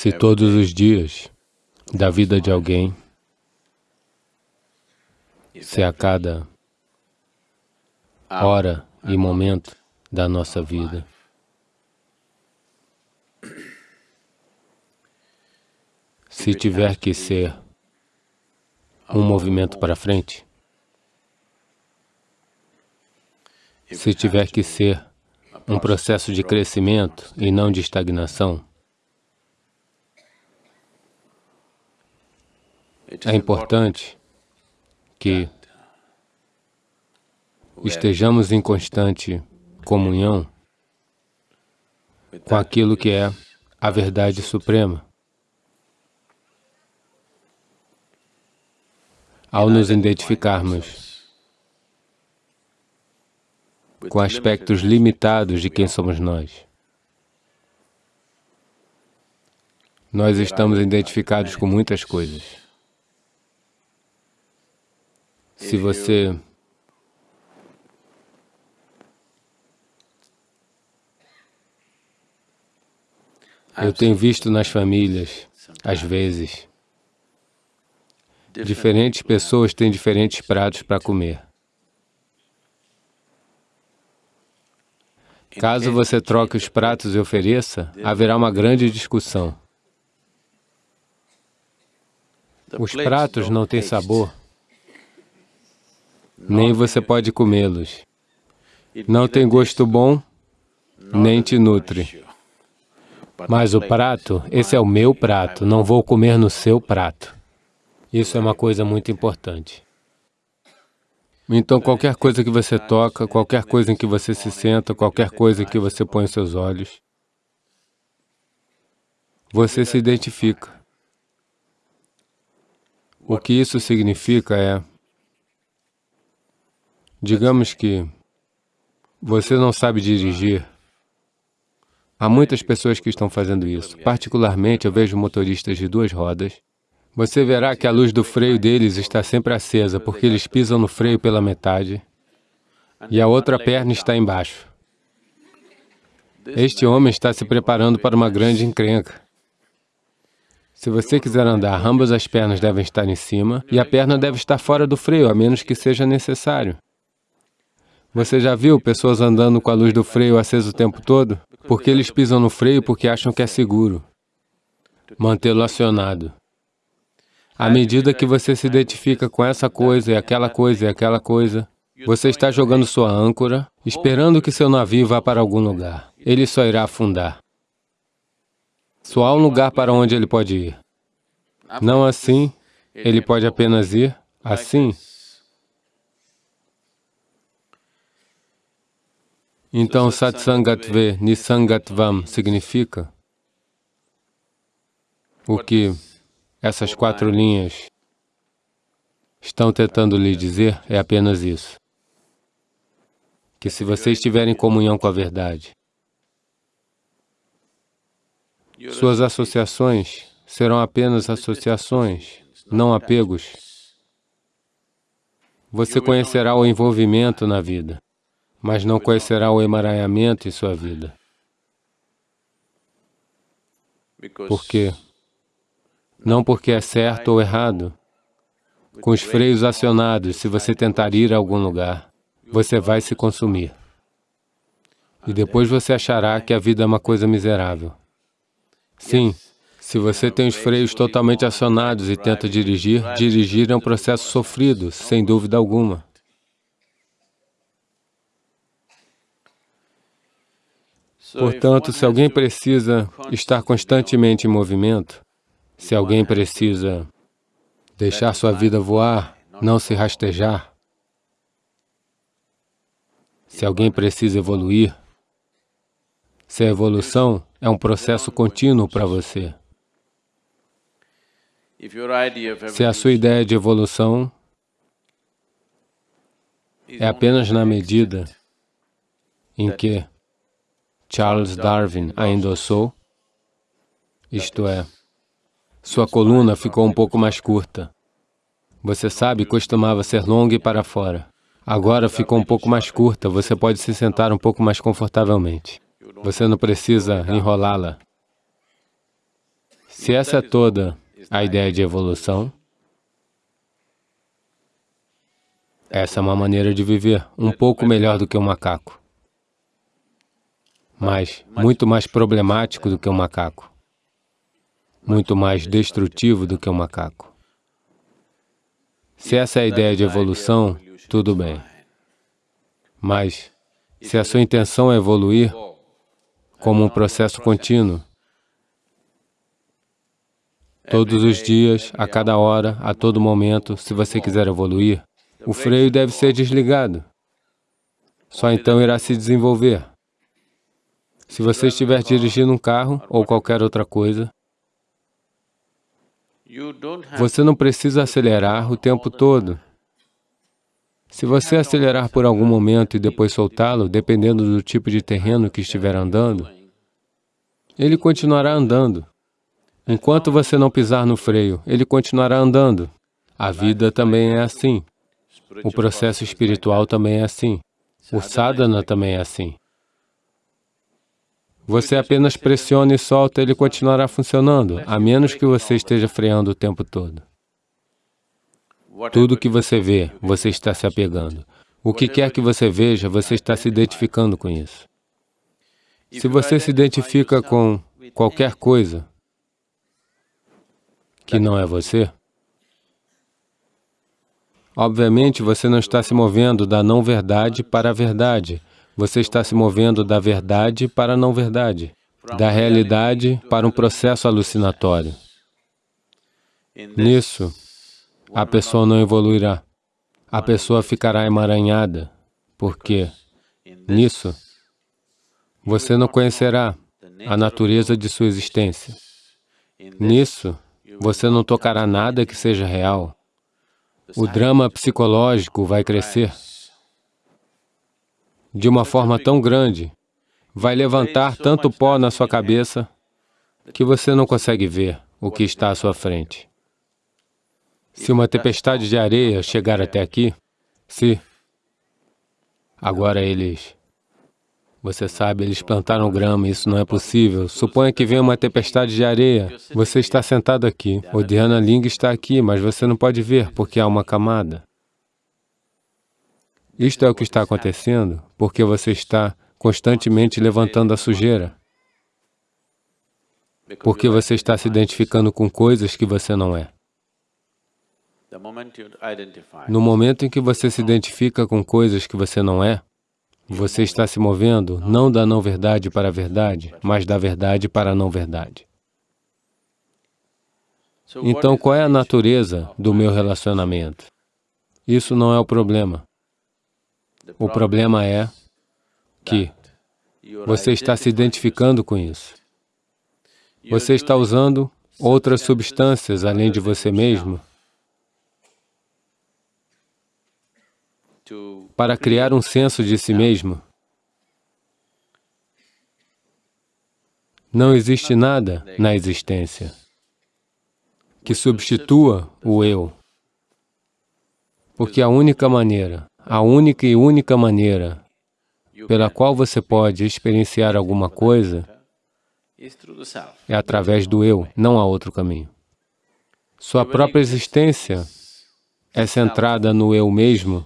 Se todos os dias da vida de alguém, se a cada hora e momento da nossa vida, se tiver que ser um movimento para frente, se tiver que ser um processo de crescimento e não de estagnação, é importante que estejamos em constante comunhão com aquilo que é a verdade suprema. Ao nos identificarmos com aspectos limitados de quem somos nós, nós estamos identificados com muitas coisas. Se você Eu tenho visto nas famílias, às vezes, diferentes pessoas têm diferentes pratos para comer. Caso você troque os pratos e ofereça, haverá uma grande discussão. Os pratos não têm sabor, nem você pode comê-los. Não tem gosto bom, nem te nutre. Mas o prato, esse é o meu prato, não vou comer no seu prato. Isso é uma coisa muito importante. Então, qualquer coisa que você toca, qualquer coisa em que você se senta, qualquer coisa em que você põe os seus olhos, você se identifica. O que isso significa é, digamos que você não sabe dirigir, Há muitas pessoas que estão fazendo isso. Particularmente, eu vejo motoristas de duas rodas. Você verá que a luz do freio deles está sempre acesa, porque eles pisam no freio pela metade e a outra perna está embaixo. Este homem está se preparando para uma grande encrenca. Se você quiser andar, ambas as pernas devem estar em cima e a perna deve estar fora do freio, a menos que seja necessário. Você já viu pessoas andando com a luz do freio acesa o tempo todo? Porque eles pisam no freio porque acham que é seguro mantê-lo acionado. À medida que você se identifica com essa coisa e aquela coisa e aquela coisa, você está jogando sua âncora, esperando que seu navio vá para algum lugar. Ele só irá afundar. Só há um lugar para onde ele pode ir. Não assim, ele pode apenas ir assim. Então, Satsangatve Nisangatvam significa o que essas quatro linhas estão tentando lhe dizer é apenas isso. Que se você estiver em comunhão com a verdade, suas associações serão apenas associações, não apegos. Você conhecerá o envolvimento na vida mas não conhecerá o emaranhamento em sua vida. Por quê? Não porque é certo ou errado. Com os freios acionados, se você tentar ir a algum lugar, você vai se consumir. E depois você achará que a vida é uma coisa miserável. Sim, se você tem os freios totalmente acionados e tenta dirigir, dirigir é um processo sofrido, sem dúvida alguma. Portanto, se alguém precisa estar constantemente em movimento, se alguém precisa deixar sua vida voar, não se rastejar, se alguém precisa evoluir, se a evolução é um processo contínuo para você, se a sua ideia de evolução é apenas na medida em que Charles Darwin a endossou, isto é, sua coluna ficou um pouco mais curta. Você sabe, costumava ser longa e para fora. Agora ficou um pouco mais curta, você pode se sentar um pouco mais confortavelmente. Você não precisa enrolá-la. Se essa é toda a ideia de evolução, essa é uma maneira de viver um pouco melhor do que um macaco, mas muito mais problemático do que um macaco, muito mais destrutivo do que um macaco. Se essa é a ideia de evolução, tudo bem. Mas, se a sua intenção é evoluir como um processo contínuo, todos os dias, a cada hora, a todo momento, se você quiser evoluir, o freio deve ser desligado. Só então irá se desenvolver. Se você estiver dirigindo um carro ou qualquer outra coisa, você não precisa acelerar o tempo todo. Se você acelerar por algum momento e depois soltá-lo, dependendo do tipo de terreno que estiver andando, ele continuará andando. Enquanto você não pisar no freio, ele continuará andando. A vida também é assim. O processo espiritual também é assim. O sadhana também é assim. Você apenas pressiona e solta, ele continuará funcionando, a menos que você esteja freando o tempo todo. Tudo que você vê, você está se apegando. O que quer que você veja, você está se identificando com isso. Se você se identifica com qualquer coisa que não é você, obviamente você não está se movendo da não-verdade para a verdade, você está se movendo da verdade para a não-verdade, da realidade para um processo alucinatório. Nisso, a pessoa não evoluirá. A pessoa ficará emaranhada, porque nisso você não conhecerá a natureza de sua existência. Nisso, você não tocará nada que seja real. O drama psicológico vai crescer de uma forma tão grande, vai levantar tanto pó na sua cabeça que você não consegue ver o que está à sua frente. Se uma tempestade de areia chegar até aqui, se agora eles, você sabe, eles plantaram grama, isso não é possível. Suponha que venha uma tempestade de areia, você está sentado aqui, o Dhyana está aqui, mas você não pode ver porque há uma camada. Isto é o que está acontecendo porque você está constantemente levantando a sujeira. Porque você está se identificando com coisas que você não é. No momento em que você se identifica com coisas que você não é, você está se movendo não da não-verdade para a verdade, mas da verdade para a não-verdade. Então, qual é a natureza do meu relacionamento? Isso não é o problema. O problema é que você está se identificando com isso. Você está usando outras substâncias além de você mesmo para criar um senso de si mesmo. Não existe nada na existência que substitua o eu, porque a única maneira a única e única maneira pela qual você pode experienciar alguma coisa é através do eu, não há outro caminho. Sua própria existência é centrada no eu mesmo,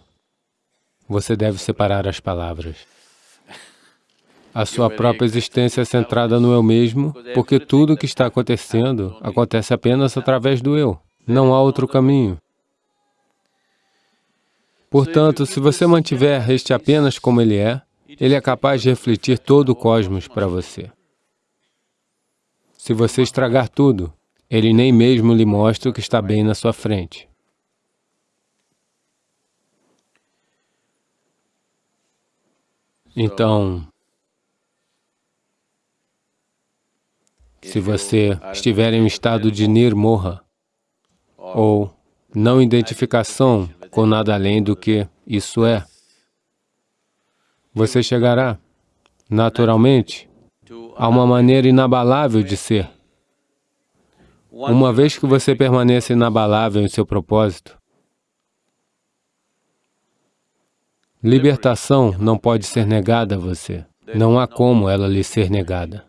você deve separar as palavras. A sua própria existência é centrada no eu mesmo, porque tudo o que está acontecendo acontece apenas através do eu. Não há outro caminho. Portanto, se você mantiver este apenas como ele é, ele é capaz de refletir todo o cosmos para você. Se você estragar tudo, ele nem mesmo lhe mostra o que está bem na sua frente. Então, se você estiver em um estado de nirmoha, ou não identificação com nada além do que isso é. Você chegará, naturalmente, a uma maneira inabalável de ser. Uma vez que você permaneça inabalável em seu propósito, libertação não pode ser negada a você. Não há como ela lhe ser negada.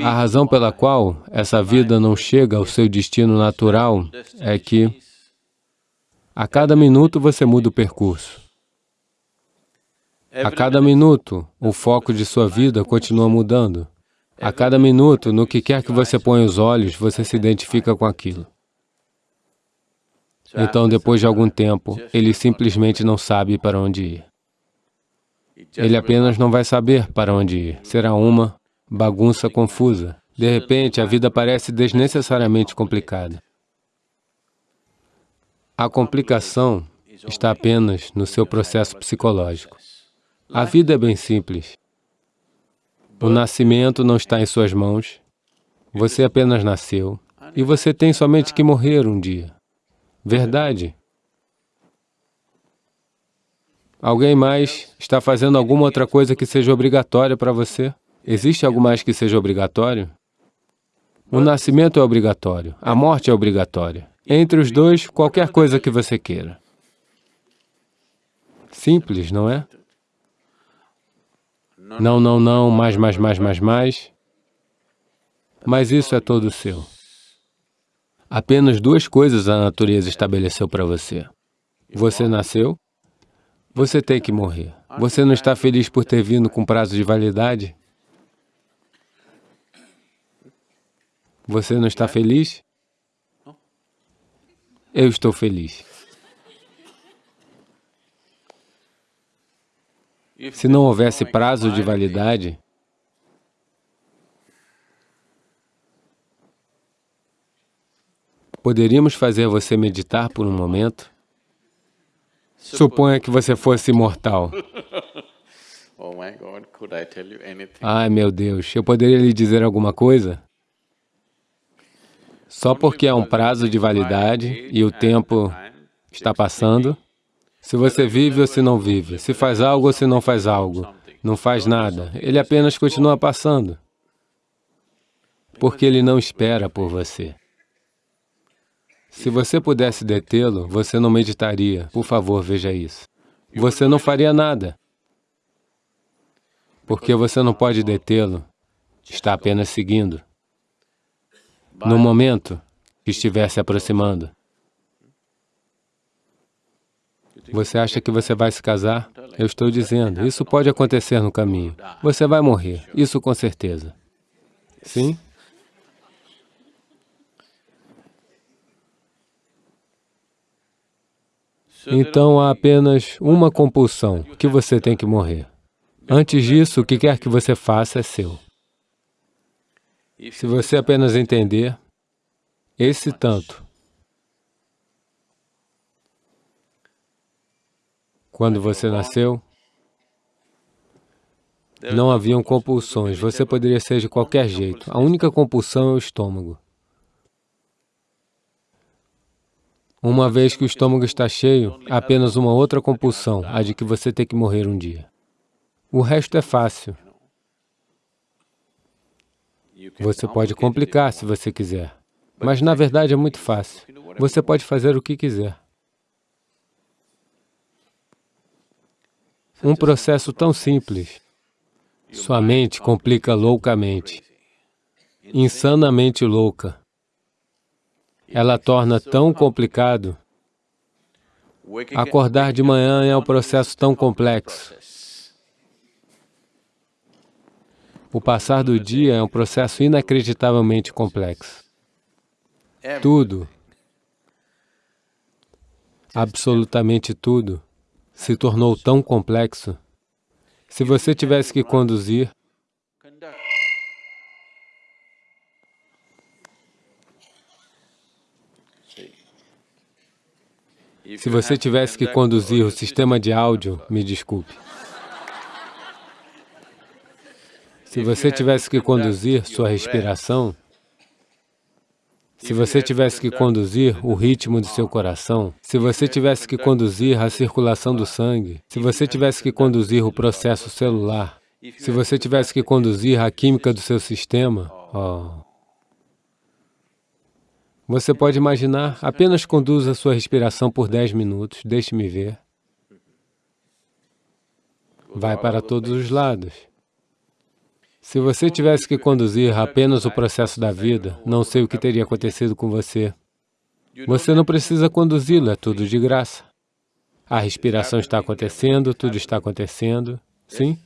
A razão pela qual essa vida não chega ao seu destino natural é que a cada minuto você muda o percurso. A cada minuto, o foco de sua vida continua mudando. A cada minuto, no que quer que você ponha os olhos, você se identifica com aquilo. Então, depois de algum tempo, ele simplesmente não sabe para onde ir. Ele apenas não vai saber para onde ir. Será uma bagunça confusa. De repente, a vida parece desnecessariamente complicada. A complicação está apenas no seu processo psicológico. A vida é bem simples. O nascimento não está em suas mãos, você apenas nasceu, e você tem somente que morrer um dia. Verdade? Alguém mais está fazendo alguma outra coisa que seja obrigatória para você? Existe algo mais que seja obrigatório? O nascimento é obrigatório, a morte é obrigatória. Entre os dois, qualquer coisa que você queira. Simples, não é? Não, não, não, mais, mais, mais, mais, mais. Mas isso é todo seu. Apenas duas coisas a natureza estabeleceu para você. Você nasceu, você tem que morrer. Você não está feliz por ter vindo com prazo de validade? Você não está feliz? Eu estou feliz. Se não houvesse prazo de validade, poderíamos fazer você meditar por um momento? Suponha que você fosse imortal. Oh Ai, meu Deus, eu poderia lhe dizer alguma coisa? Só porque há um prazo de validade e o tempo está passando, se você vive ou se não vive, se faz algo ou se não faz algo, não faz nada, ele apenas continua passando, porque ele não espera por você. Se você pudesse detê-lo, você não meditaria. Por favor, veja isso. Você não faria nada, porque você não pode detê-lo, está apenas seguindo. No momento que estiver se aproximando, Você acha que você vai se casar? Eu estou dizendo, isso pode acontecer no caminho. Você vai morrer, isso com certeza. Sim? Então há apenas uma compulsão, que você tem que morrer. Antes disso, o que quer que você faça é seu. Se você apenas entender esse tanto, Quando você nasceu, não haviam compulsões, você poderia ser de qualquer jeito. A única compulsão é o estômago. Uma vez que o estômago está cheio, há apenas uma outra compulsão, a de que você tem que morrer um dia. O resto é fácil. Você pode complicar se você quiser, mas na verdade é muito fácil. Você pode fazer o que quiser. Um processo tão simples. Sua mente complica loucamente, insanamente louca. Ela torna tão complicado. Acordar de manhã é um processo tão complexo. O passar do dia é um processo inacreditavelmente complexo. Tudo, absolutamente tudo, se tornou tão complexo. Se você tivesse que conduzir, se você tivesse que conduzir o sistema de áudio, me desculpe. Se você tivesse que conduzir sua respiração, se você tivesse que conduzir o ritmo do seu coração, se você tivesse que conduzir a circulação do sangue, se você tivesse que conduzir o processo celular, se você tivesse que conduzir a química do seu sistema, oh. Você pode imaginar, apenas conduza sua respiração por 10 minutos, deixe-me ver. Vai para todos os lados. Se você tivesse que conduzir apenas o processo da vida, não sei o que teria acontecido com você. Você não precisa conduzi-lo, é tudo de graça. A respiração está acontecendo, tudo está acontecendo. Sim?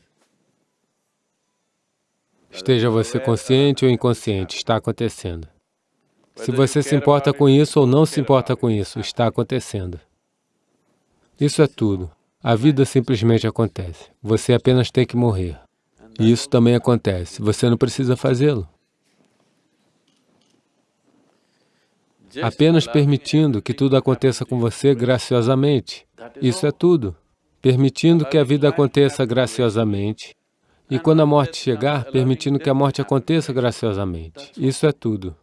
Esteja você consciente ou inconsciente, está acontecendo. Se você se importa com isso ou não se importa com isso, está acontecendo. Isso é tudo. A vida simplesmente acontece. Você apenas tem que morrer. E isso também acontece. Você não precisa fazê-lo. Apenas permitindo que tudo aconteça com você graciosamente. Isso é tudo. Permitindo que a vida aconteça graciosamente. E quando a morte chegar, permitindo que a morte aconteça graciosamente. Isso é tudo.